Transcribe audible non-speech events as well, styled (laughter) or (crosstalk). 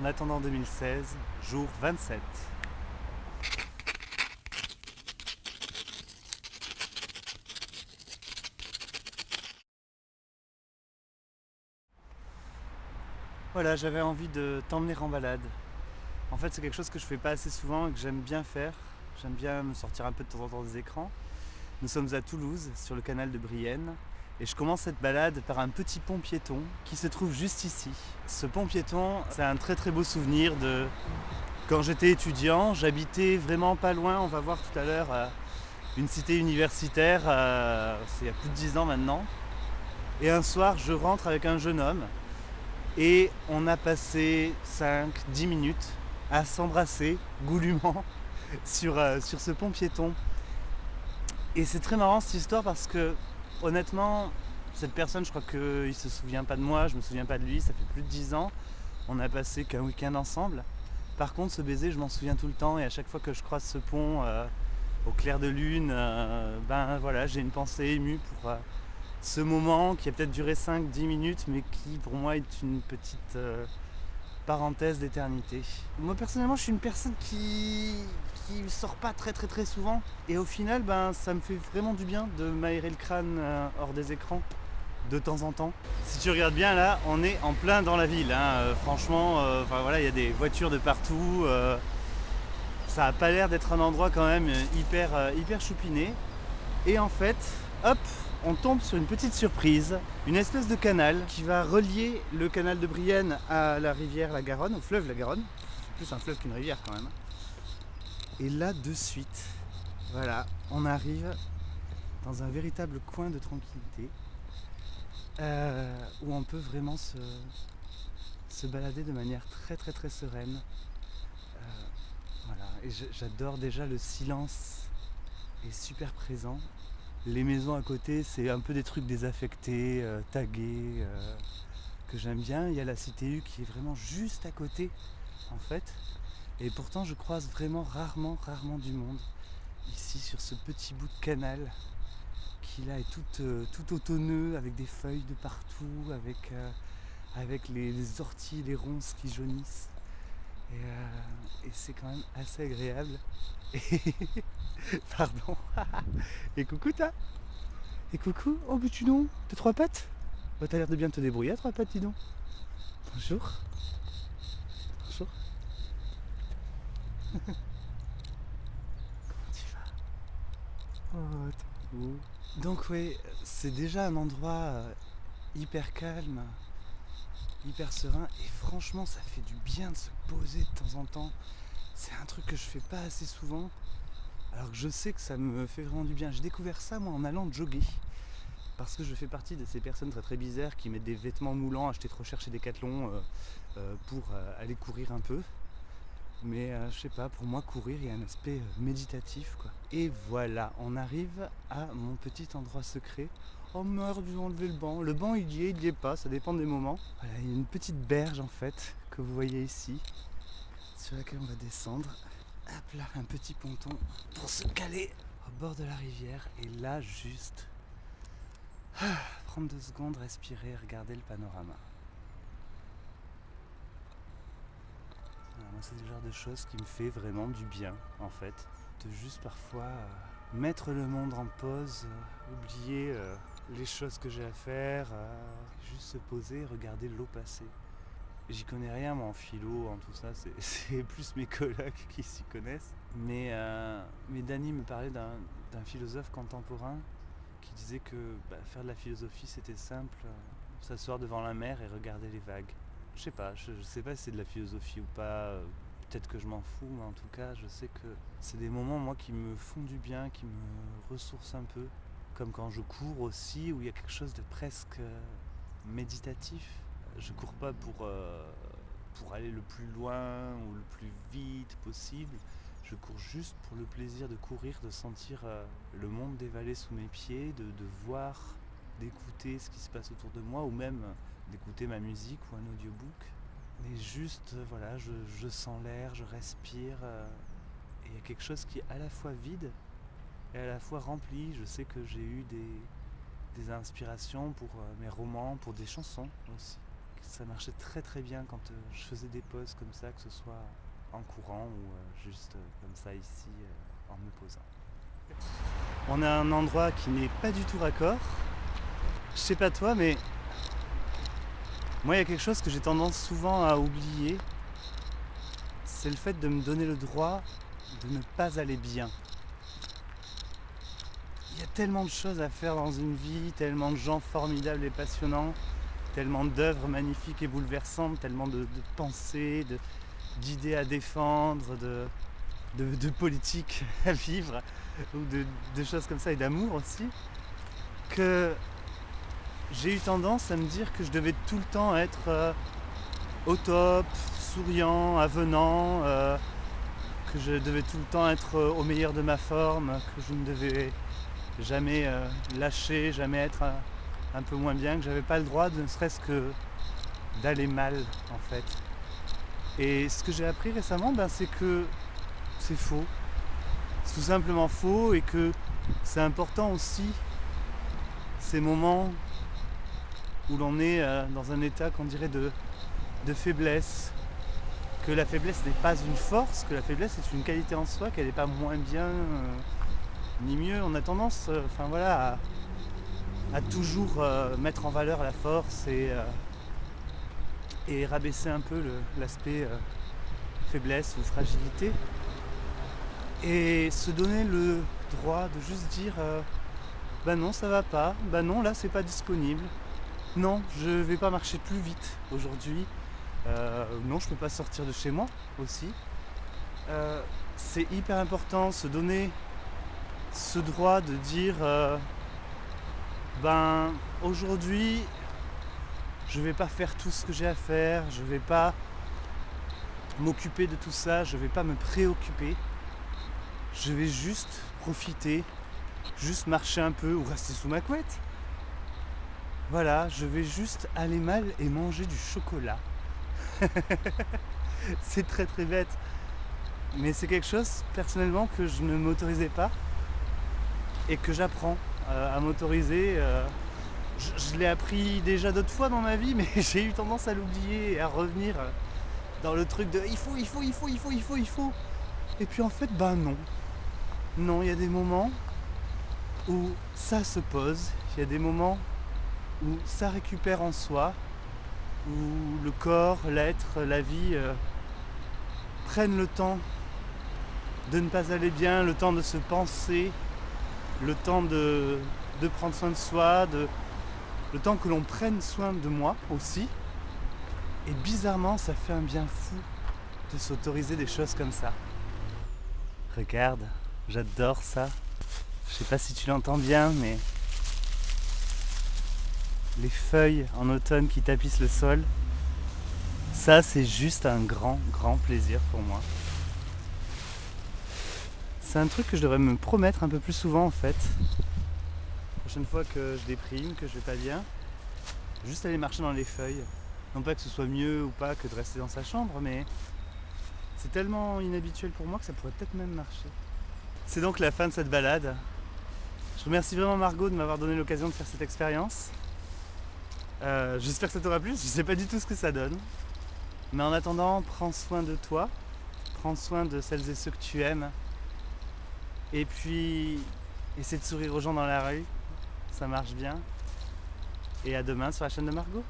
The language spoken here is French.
En attendant 2016, jour 27. Voilà, j'avais envie de t'emmener en balade. En fait, c'est quelque chose que je fais pas assez souvent et que j'aime bien faire. J'aime bien me sortir un peu de temps en temps des écrans. Nous sommes à Toulouse, sur le canal de Brienne, et je commence cette balade par un petit pont piéton qui se trouve juste ici. Ce pont piéton, c'est un très très beau souvenir de quand j'étais étudiant. J'habitais vraiment pas loin, on va voir tout à l'heure, euh, une cité universitaire, euh, c'est il y a plus de 10 ans maintenant. Et un soir, je rentre avec un jeune homme et on a passé 5-10 minutes à s'embrasser goulûment (laughs) sur, euh, sur ce pont piéton. Et c'est très marrant cette histoire parce que honnêtement, cette personne, je crois qu'il ne se souvient pas de moi, je me souviens pas de lui, ça fait plus de 10 ans. On a passé qu'un week-end ensemble. Par contre, ce baiser, je m'en souviens tout le temps et à chaque fois que je croise ce pont euh, au clair de lune, euh, ben voilà, j'ai une pensée émue pour, ce moment qui a peut-être duré 5-10 minutes, mais qui pour moi est une petite euh, parenthèse d'éternité. Moi personnellement, je suis une personne qui qui sort pas très très très souvent, et au final, ben ça me fait vraiment du bien de m'aérer le crâne euh, hors des écrans de temps en temps. Si tu regardes bien là, on est en plein dans la ville. Hein. Euh, franchement, voilà, il y a des voitures de partout. ça a pas l'air d'être un endroit quand même hyper hyper choupiné. Et en fait, hop, on tombe sur une petite surprise, une espèce de canal qui va relier le canal de Brienne à la rivière la Garonne, au fleuve la Garonne. C'est plus un fleuve qu'une rivière quand même. Et là de suite, voilà, on arrive dans un véritable coin de tranquillité euh, où on peut vraiment se, se, balader de manière très très très sereine. Euh, voilà, et j'adore déjà le silence est super présent les maisons à côté, c'est un peu des trucs désaffectés, euh, tagués, euh, que j'aime bien. Il y a la CTU qui est vraiment juste à côté, en fait. Et pourtant, je croise vraiment rarement, rarement du monde ici sur ce petit bout de canal qui là est tout, euh, tout automneux avec des feuilles de partout, avec, avec les, orties, les ronces qui jaunissent. Et c'est quand même assez agréable. (laughs) (laughs) Pardon. (laughs) Et coucou ta Et coucou Oh but tu non T'as trois pattes Bah t'as l'air de bien te débrouiller à trois pattes dis donc. Bonjour. Bonjour. (laughs) Comment tu vas? Oh trop Donc oui, c'est déjà un endroit euh, hyper calme, hyper serein et franchement ça fait du bien de se poser de temps en temps. C'est un truc que je fais pas assez souvent alors que je sais que ça me fait vraiment du bien. J'ai découvert ça moi en allant jogger. Parce que je fais partie de ces personnes très très bizarres qui mettent des vêtements moulants achetés trop cher chez Decathlon euh, euh, pour euh, aller courir un peu. Mais je sais pas, pour moi courir il y a un aspect méditatif quoi. Et voilà, on arrive à mon petit endroit secret. Oh merde, ils ont le banc. Le banc il y est, il y est pas, ça dépend des moments. Voilà, il y a une petite berge en fait que vous voyez ici, sur laquelle on va descendre. Hop là, un petit ponton pour se caler au bord de la rivière. Et là, juste (sighs) prendre deux secondes, respirer, regarder le panorama. c'est le genre de choses qui me fait vraiment du bien, en fait. De juste parfois euh, mettre le monde en pause, euh, oublier euh, les choses que j'ai à faire, juste se poser regarder l'eau passer. J'y connais rien moi en philo, en tout ça, (laughs) c'est plus mes collègues qui s'y connaissent. Mais, euh, mais Dany me parlait d'un philosophe contemporain qui disait que bah, faire de la philosophie c'était simple, euh, s'asseoir devant la mer et regarder les vagues. Je sais pas, je, sais pas si c'est de la philosophie ou pas, euh, peut-être que je m'en fous, mais en tout cas je sais que c'est des moments moi qui me font du bien, qui me ressourcent un peu. Comme quand je cours aussi, où il y a quelque chose de presque méditatif je cours pas pour, euh, pour aller le plus loin ou le plus vite possible. Je cours juste pour le plaisir de courir, de sentir euh, le monde dévaler sous mes pieds, de, voir, d'écouter ce qui se passe autour de moi ou même d'écouter ma musique ou un audiobook. Mais juste, euh, voilà, je, sens l'air, je respire. et il y a quelque chose qui est à la fois vide et à la fois rempli. Je sais que j'ai eu des, des inspirations pour mes romans, pour des chansons aussi ça marchait très très bien quand euh, je faisais des pauses comme ça, que ce soit en courant ou euh, juste euh, comme ça ici en me posant. On a un endroit qui n'est pas du tout raccord. Je sais pas toi, mais moi il y a quelque chose que j'ai tendance souvent à oublier. C'est le fait de me donner le droit de ne pas aller bien. Il y a tellement de choses à faire dans une vie, tellement de gens formidables et passionnants, tellement d'œuvres magnifiques et bouleversantes, tellement de, pensées, d'idées à défendre, de, de, politiques (laughs) à vivre, ou de, choses comme ça, et d'amour aussi, que j'ai eu tendance à me dire que je devais tout le temps être euh, au top, souriant, avenant, euh, que je devais tout le temps être euh, au meilleur de ma forme, que je ne devais jamais lâcher, jamais être un, peu moins bien, que j'avais pas le droit de ne serait-ce que d'aller mal en fait. Et ce que j'ai appris récemment, ben, c'est que c'est faux. C'est tout simplement faux et que c'est important aussi ces moments où l'on est euh, dans un état qu'on dirait de, faiblesse, que la faiblesse n'est pas une force, que la faiblesse est une qualité en soi, qu'elle n'est pas moins bien euh, ni mieux. On a tendance euh, enfin, voilà, à, toujours euh, mettre en valeur la force et, et rabaisser un peu l'aspect faiblesse ou fragilité. Et se donner le droit de juste dire bah non ça va pas, bah non là c'est pas disponible, non je vais pas marcher plus vite aujourd'hui, euh, non, je peux pas sortir de chez moi aussi. Euh, c'est hyper important se donner ce droit de dire euh, ben aujourd'hui je vais pas faire tout ce que j'ai à faire, je vais pas m'occuper de tout ça, je vais pas me préoccuper. Je vais juste profiter, juste marcher un peu ou rester sous ma couette. Voilà, je vais juste aller mal et manger du chocolat. (laughs) c'est très très bête. Mais c'est quelque chose personnellement que je ne m'autorisais pas et que j'apprends euh, à m'autoriser. Euh, je, l'ai appris déjà d'autres fois dans ma vie, mais (laughs) j'ai eu tendance à l'oublier et à revenir euh, dans le truc de il faut, il faut, il faut, il faut, il faut, il faut. Et puis en fait, ben non. Non, il y a des moments où ça se pose, il y a des moments où ça récupère en soi, où le corps, l'être, la vie prennent le temps de ne pas aller bien, le temps de se penser, le temps de, prendre soin de soi, le temps que l'on prenne soin de moi aussi. Et bizarrement, ça fait un bien fou de s'autoriser des choses comme ça. Regarde, j'adore ça. Je sais pas si tu l'entends bien, mais les feuilles en automne qui tapissent le sol. Ça, c'est juste un grand, grand plaisir pour moi. C'est un truc que je devrais me promettre un peu plus souvent en fait. La prochaine fois que je déprime, que je vais pas bien, juste aller marcher dans les feuilles. Non pas que ce soit mieux ou pas que de rester dans sa chambre, mais c'est tellement inhabituel pour moi que ça pourrait peut-être même marcher. C'est donc la fin de cette balade. Je remercie vraiment Margot de m'avoir donné l'occasion de faire cette expérience. Euh, j'espère que ça t'aura plu, je sais pas du tout ce que ça donne. Mais en attendant, prends soin de toi, prends soin de celles et ceux que tu aimes. Et puis, essaie de sourire aux gens dans la rue, ça marche bien. Et à demain sur la chaîne de Margot.